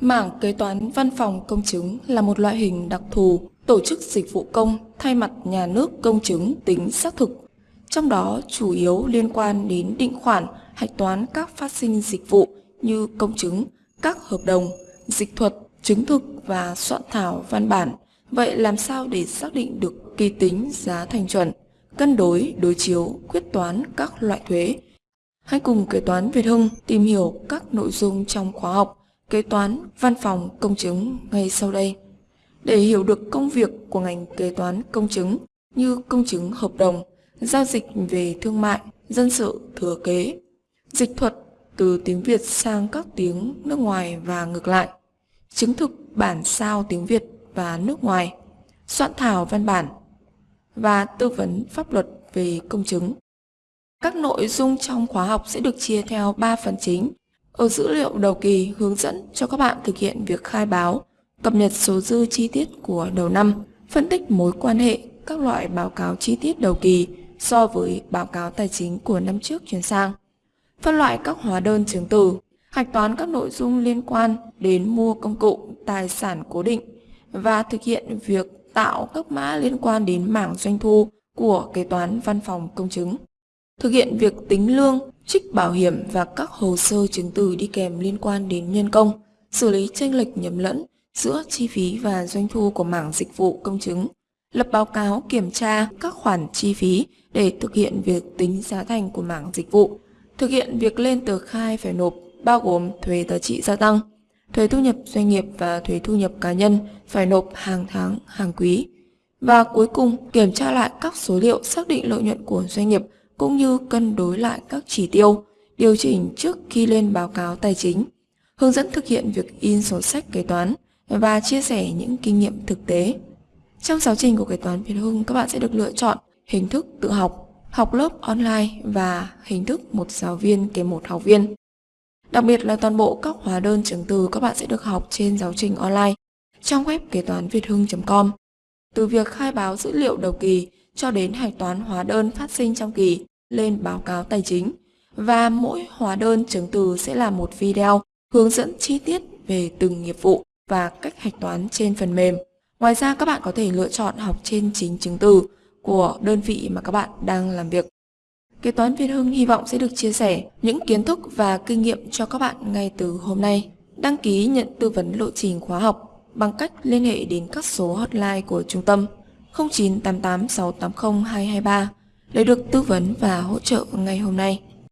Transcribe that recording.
Mảng kế toán văn phòng công chứng là một loại hình đặc thù tổ chức dịch vụ công thay mặt nhà nước công chứng tính xác thực, trong đó chủ yếu liên quan đến định khoản, hạch toán các phát sinh dịch vụ như công chứng, các hợp đồng, dịch thuật, chứng thực và soạn thảo văn bản. Vậy làm sao để xác định được kỳ tính giá thành chuẩn, cân đối, đối chiếu, quyết toán các loại thuế? Hãy cùng kế toán Việt Hưng tìm hiểu các nội dung trong khóa học kế toán văn phòng công chứng ngay sau đây. Để hiểu được công việc của ngành kế toán công chứng như công chứng hợp đồng, giao dịch về thương mại, dân sự, thừa kế, dịch thuật từ tiếng Việt sang các tiếng nước ngoài và ngược lại, chứng thực bản sao tiếng Việt và nước ngoài, soạn thảo văn bản và tư vấn pháp luật về công chứng. Các nội dung trong khóa học sẽ được chia theo 3 phần chính ở dữ liệu đầu kỳ hướng dẫn cho các bạn thực hiện việc khai báo, cập nhật số dư chi tiết của đầu năm, phân tích mối quan hệ các loại báo cáo chi tiết đầu kỳ so với báo cáo tài chính của năm trước chuyển sang, phân loại các hóa đơn chứng từ, hạch toán các nội dung liên quan đến mua công cụ, tài sản cố định và thực hiện việc tạo các mã liên quan đến mảng doanh thu của kế toán văn phòng công chứng. Thực hiện việc tính lương, trích bảo hiểm và các hồ sơ chứng từ đi kèm liên quan đến nhân công, xử lý tranh lệch nhầm lẫn giữa chi phí và doanh thu của mảng dịch vụ công chứng, lập báo cáo kiểm tra các khoản chi phí để thực hiện việc tính giá thành của mảng dịch vụ, thực hiện việc lên tờ khai phải nộp bao gồm thuế giá trị gia tăng, thuế thu nhập doanh nghiệp và thuế thu nhập cá nhân phải nộp hàng tháng, hàng quý. Và cuối cùng, kiểm tra lại các số liệu xác định lợi nhuận của doanh nghiệp cũng như cân đối lại các chỉ tiêu, điều chỉnh trước khi lên báo cáo tài chính, hướng dẫn thực hiện việc in sổ sách kế toán và chia sẻ những kinh nghiệm thực tế. Trong giáo trình của kế toán Việt Hưng, các bạn sẽ được lựa chọn hình thức tự học, học lớp online và hình thức một giáo viên kèm một học viên. Đặc biệt là toàn bộ các hóa đơn chứng từ các bạn sẽ được học trên giáo trình online trong web kế toán việt hưng.com. Từ việc khai báo dữ liệu đầu kỳ cho đến hạch toán hóa đơn phát sinh trong kỳ lên báo cáo tài chính và mỗi hóa đơn chứng từ sẽ là một video hướng dẫn chi tiết về từng nghiệp vụ và cách hạch toán trên phần mềm. Ngoài ra, các bạn có thể lựa chọn học trên chính chứng từ của đơn vị mà các bạn đang làm việc. Kế toán Việt Hưng hy vọng sẽ được chia sẻ những kiến thức và kinh nghiệm cho các bạn ngay từ hôm nay. Đăng ký nhận tư vấn lộ trình khóa học bằng cách liên hệ đến các số hotline của trung tâm 0988680223 để được tư vấn và hỗ trợ ngay hôm nay.